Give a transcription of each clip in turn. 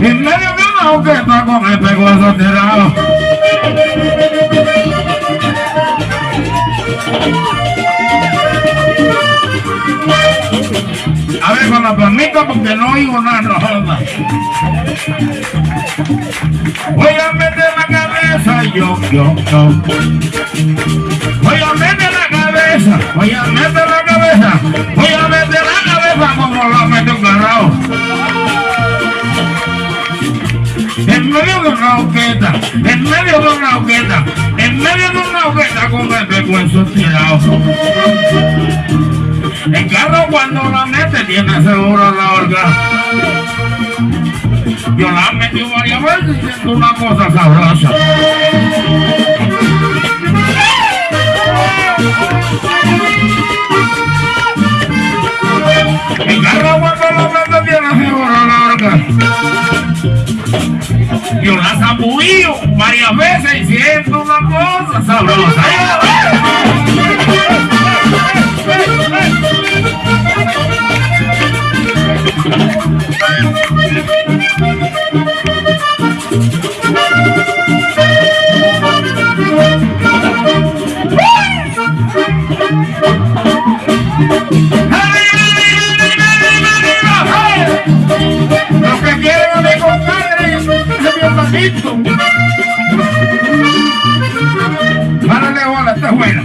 En medio de una hoqueta con este hueso tirado. A ver, con la palmita porque no oigo nada, no. Voy a meter la cabeza, yo, yo, yo. En medio de una hoqueta, en medio de una hoqueta con el pecuenzo tirado. El carro cuando la mete tiene seguro la orga. Yo la metí varias veces y siento una cosa sabrosa. Yo la zambullo varias veces y siento una cosa sabrosa. Lo patito. Párale bola, está buena.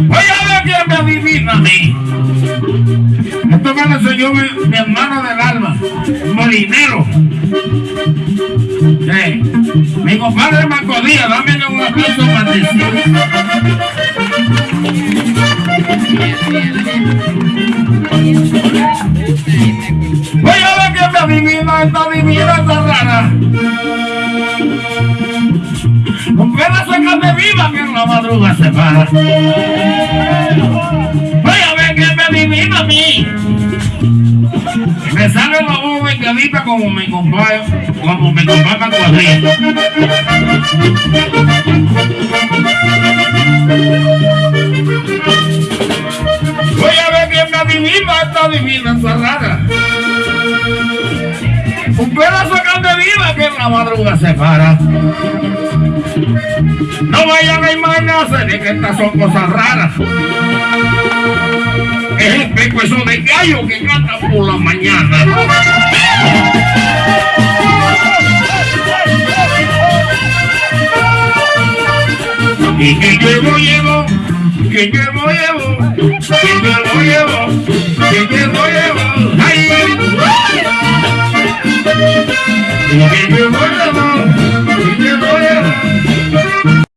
Voy a ver quién me adivina a mí. Esto me lo enseñó mi, mi hermano del alma, molinero. Sí. Mi compadre Marco dame un aplauso maldecido. Esta rara. Con viva que en la madruga se para. Voy a ver quién me adivina a mí. Me sale la voz vengadita como mi compadre, como mi compadre Mancuadrillo. Voy a ver quién me adivina esta divina. Un pedazo de carne viva que en la madruga se para. No vayan a imaginarse de que estas son cosas raras. Es el pecueso de gallo que canta por la mañana. Y que llevo, llevo, que llevo, llevo, que llevo, llevo, que llevo, llevo, ay, Look at your